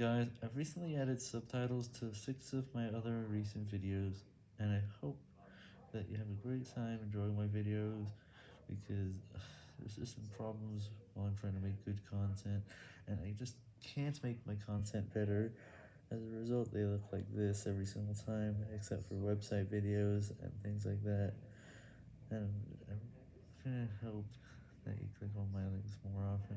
Guys, I've recently added subtitles to six of my other recent videos, and I hope that you have a great time enjoying my videos, because ugh, there's just some problems while I'm trying to make good content, and I just can't make my content better. As a result, they look like this every single time, except for website videos and things like that, and I'm gonna hope that you click on my links more often.